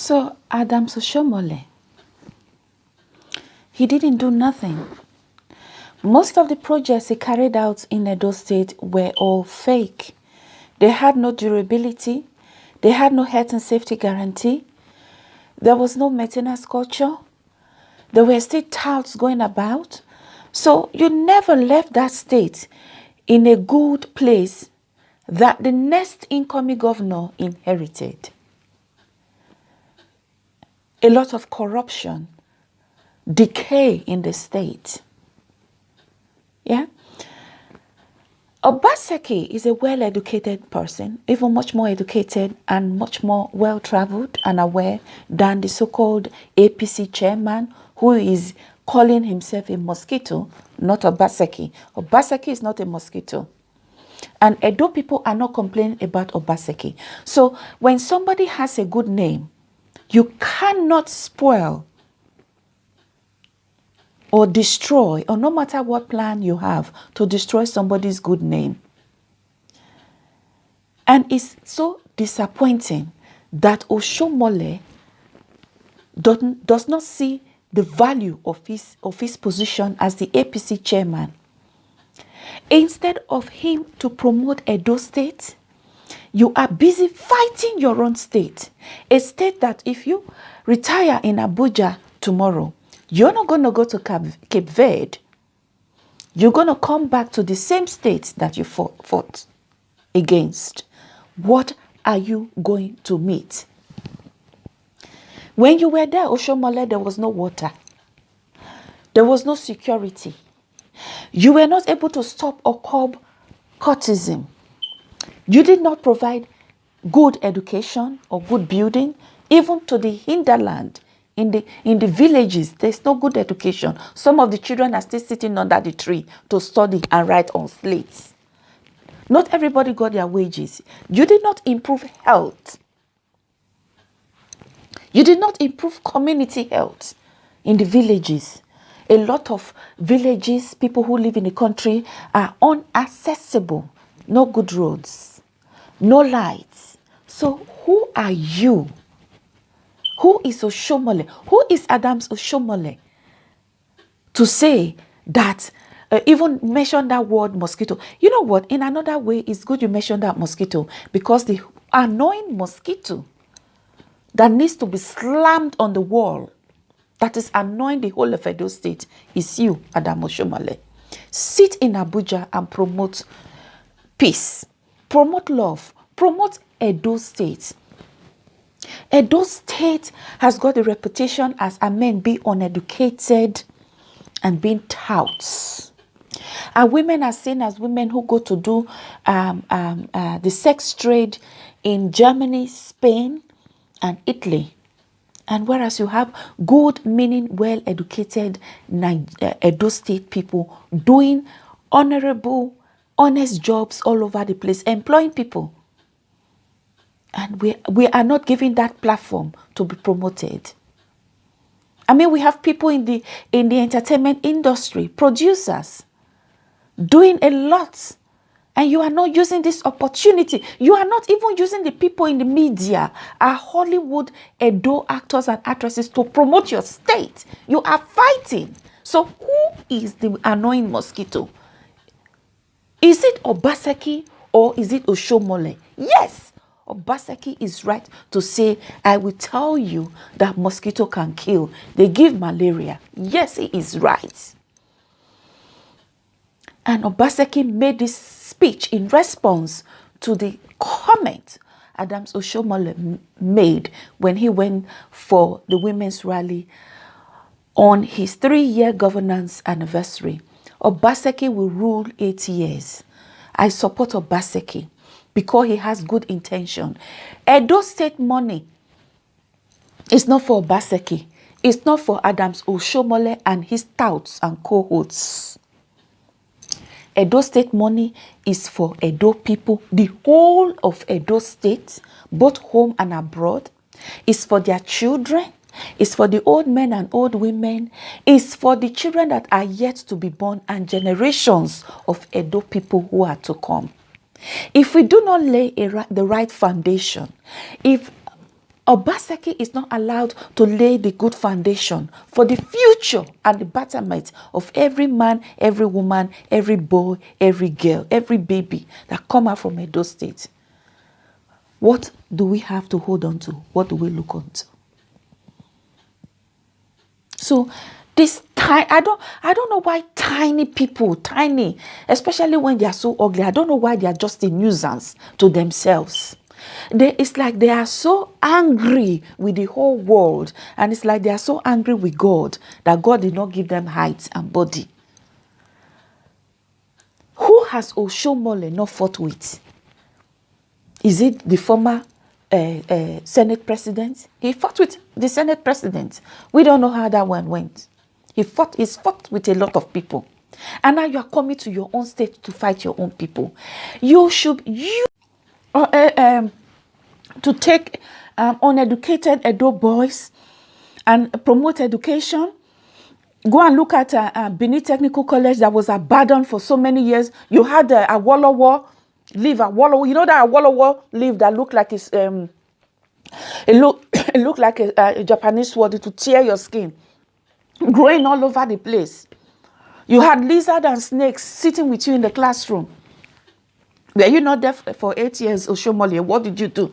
So Adams Oshiomhole, he didn't do nothing. Most of the projects he carried out in Edo State were all fake. They had no durability. They had no health and safety guarantee. There was no maintenance culture. There were still touts going about. So you never left that state in a good place that the next incoming governor inherited. A lot of corruption, decay in the state. Yeah? Obaseki is a well-educated person, even much more educated and much more well-traveled and aware than the so-called APC chairman who is calling himself a mosquito, not Obaseki. Obaseki is not a mosquito. And Edo people are not complaining about Obaseki. So when somebody has a good name, you cannot spoil or destroy, or no matter what plan you have to destroy somebody's good name. And it's so disappointing that Oshiomhole does not see the value of his, of his position as the APC chairman. Instead of him to promote Edo State, you are busy fighting your own state. A state that if you retire in Abuja tomorrow, you're not going to go to Cape Verde. You're going to come back to the same state that you fought, fought against. What are you going to meet? When you were there, Oshiomhole, there was no water. There was no security. You were not able to stop or curb cultism. You did not provide good education or good building, even to the hinterland in the in the villages there's no good education. Some of the children are still sitting under the tree to study and write on slates. Not everybody got their wages. You did not improve health. You did not improve community health in the villages. A lot of villages people who live in the country are unaccessible no good roads no lights so who are you who is Oshiomhole? Who is Adams Oshiomhole? To say that, uh, even mention that word mosquito. You know what? In another way, it's good you mention that mosquito because the annoying mosquito that needs to be slammed on the wall that is annoying the whole of Edo State is you, Adam Oshiomhole. Sit in Abuja and promote peace, promote love, promote Edo State. Edo State has got a reputation as a men being uneducated and being touts. And women are seen as women who go to do um, um, uh, the sex trade in Germany, Spain, and Italy. And whereas you have good, meaning, well-educated uh, Edo State people doing honorable, honest jobs all over the place, employing people and we, we are not giving that platform to be promoted. I mean, we have people in the, in the entertainment industry, producers, doing a lot. And you are not using this opportunity. You are not even using the people in the media, our Hollywood Edo actors and actresses to promote your state. You are fighting. So who is the annoying mosquito? Is it Obaseki or is it Oshiomhole? Yes, Obaseki is right to say, I will tell you that mosquito can kill. They give malaria. Yes, he is right. And Obaseki made this speech in response to the comment Adams Oshomole made when he went for the women's rally on his three-year governance anniversary. Obaseki will rule eight years. I support Obaseki because he has good intention. Edo State money is not for Obaseki. It's not for Adams Oshiomhole and his touts and cohorts. Edo State money is for Edo people, the whole of Edo State, both home and abroad. is for their children. It's for the old men and old women. It's for the children that are yet to be born and generations of Edo people who are to come. If we do not lay a, the right foundation, if Obaseki is not allowed to lay the good foundation for the future and the betterment of every man, every woman, every boy, every girl, every baby that come out from Edo State. What do we have to hold on to? What do we look on to? So this tiny, I don't, I don't know why tiny people, tiny, especially when they are so ugly, I don't know why they are just a nuisance to themselves. They, it's like they are so angry with the whole world and it's like they are so angry with God that God did not give them height and body. Who has Oshiomhole not fought with? Is it the former uh, Senate president? He fought with the Senate president. We don't know how that one went. He fought, he's fought with a lot of people. And now you are coming to your own state to fight your own people. You should, you, uh, uh, um, to take um, uneducated Edo boys and promote education. Go and look at uh, uh, Benin Technical College that was abandoned for so many years. You had uh, a Awolowo leave, Awolowo. You know that Awolowo leave that look like it's, um, it look it look like a, a Japanese sword to tear your skin, growing all over the place. You had lizard and snakes sitting with you in the classroom. Were you not there for eight years, Oshiomhole? What did you do?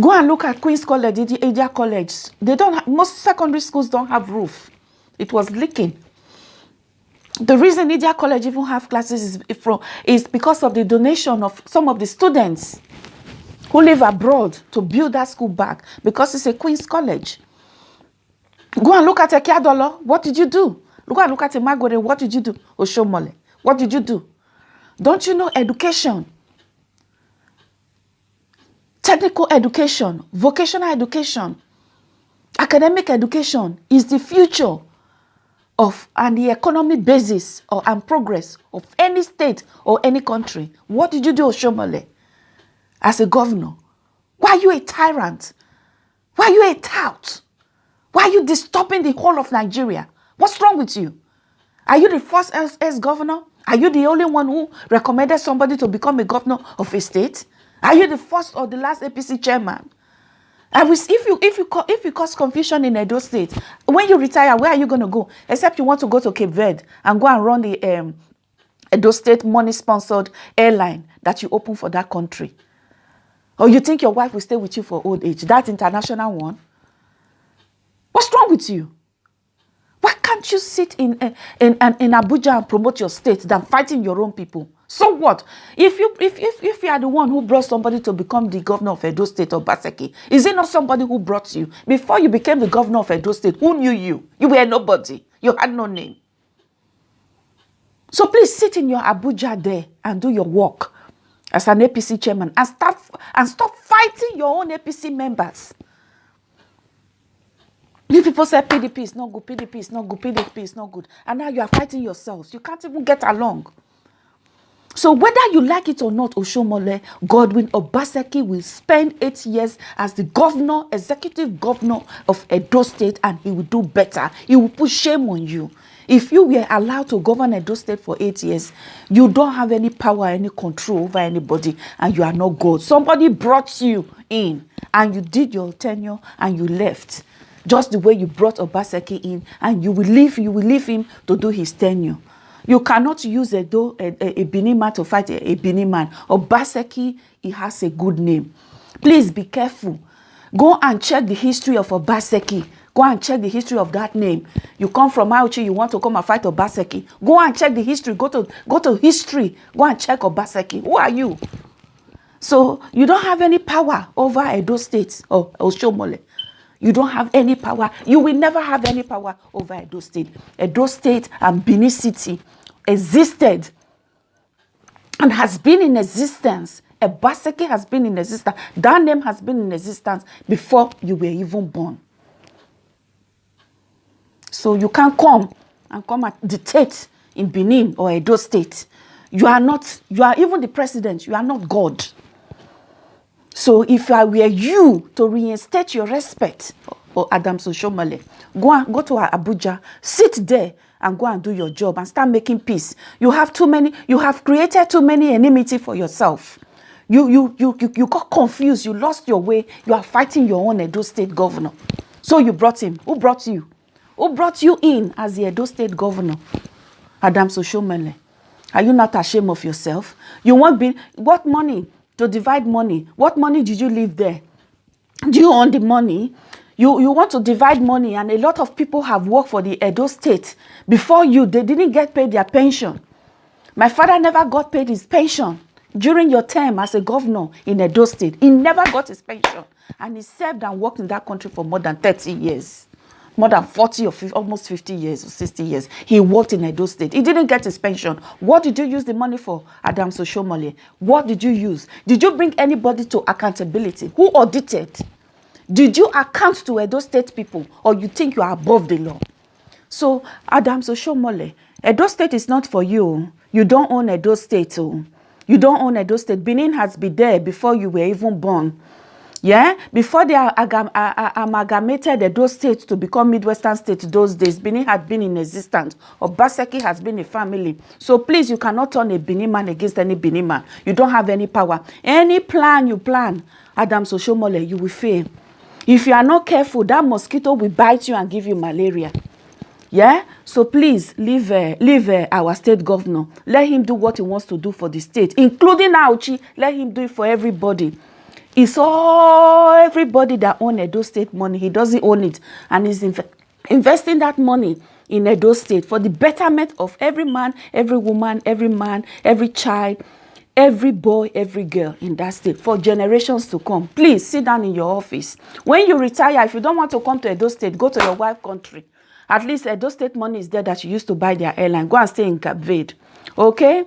Go and look at Queen's College, Idia College. They don't have, most secondary schools don't have roof. It was leaking. The reason Idia College even have classes is, from, is because of the donation of some of the students who live abroad to build that school back because it's a Queen's College. Go and look at Ekiadolor. What did you do? Look and look at a Magore. What did you do? Oshiomhole. What did you do? Don't you know education technical education, vocational education, academic education is the future of and the economic basis or and progress of any state or any country. What did you do, Oshomole, as a governor? Why are you a tyrant? Why are you a tout? Why are you disturbing the whole of Nigeria? What's wrong with you? Are you the first ex-governor? Are you the only one who recommended somebody to become a governor of a state? Are you the first or the last APC chairman? And if you if you if you cause confusion in Edo State, when you retire, where are you going to go? Except you want to go to Cape Verde and go and run the um, Edo State money-sponsored airline that you open for that country. Or you think your wife will stay with you for old age? That international one. What's wrong with you? Why can't you sit in, uh, in, in, in Abuja and promote your state than fighting your own people? So what? If you if, if if you are the one who brought somebody to become the governor of Edo State or Baseki, is it not somebody who brought you? Before you became the governor of Edo State, who knew you? You were nobody. You had no name. So please sit in your Abuja there and do your work as an APC chairman and start and stop fighting your own APC members. You people say PDP is not good, PDP is not good, PDP is not good. And now you are fighting yourselves. You can't even get along. So whether you like it or not, Oshomole, Godwin Obaseki will spend eight years as the governor, executive governor of Edo State, and he will do better. He will put shame on you. If you were allowed to govern Edo State for eight years, you don't have any power, any control over anybody, and you are not God. Somebody brought you in, and you did your tenure, and you left. Just the way you brought Obaseki in, and you will leave, you will leave him to do his tenure. You cannot use a, do, a, a, a Benin man to fight a, a Benin man. Obaseki, he has a good name. Please be careful. Go and check the history of Obaseki. Go and check the history of that name. You come from Auchi, you want to come and fight Obaseki. Go and check the history. Go to go to history. Go and check Obaseki. Who are you? So you don't have any power over Edo State or Oshomole. You don't have any power. You will never have any power over Edo State. Edo State and Benin City existed and has been in existence. Ebaseki has been in existence. That name has been in existence before you were even born. So you can't come and come and dictate in Benin or Edo State. You are not, you are even the president, you are not God. So if I were you to reinstate your respect for Adam Soshomale, go, and, go to Abuja, sit there and go and do your job and start making peace. You have too many, you have created too many enmity for yourself. You, you, you, you, you got confused. You lost your way. You are fighting your own Edo State governor. So you brought him. Who brought you? Who brought you in as the Edo State governor? Adams Oshomele. Are you not ashamed of yourself? You want be what money to divide money? What money did you leave there? Do you own the money? You, you want to divide money and a lot of people have worked for the Edo State. Before you, they didn't get paid their pension. My father never got paid his pension during your term as a governor in Edo State. He never got his pension. And he served and worked in that country for more than 30 years. More than 40 or 50, almost 50 years or 60 years. He worked in Edo State. He didn't get his pension. What did you use the money for, Adams Oshiomhole? What did you use? Did you bring anybody to accountability? Who audited? Did you account to Edo State people or you think you are above the law? So, Adams Oshiomhole, Edo State is not for you. You don't own Edo State. Oh. You don't own Edo State. Benin has been there before you were even born. Yeah, before they amalgamated Edo State to become Midwestern State those days, Benin had been in existence. Obaseki has been a family. So please, you cannot turn a Benin man against any Benin man. You don't have any power. Any plan you plan, Adam Soshomole, you will fail. If you are not careful, that mosquito will bite you and give you malaria. Yeah? So please leave uh, leave uh, our state governor. Let him do what he wants to do for the state, including Auchi. Let him do it for everybody. It's all everybody that own Edo State money. He doesn't own it. And he's inv investing that money in Edo State for the betterment of every man, every woman, every man, every child, every boy, every girl in that state for generations to come. Please sit down in your office. When you retire, if you don't want to come to Edo State, go to your wife country. At least Edo State money is there that you used to buy their airline. Go and stay in Cape Verde. Okay?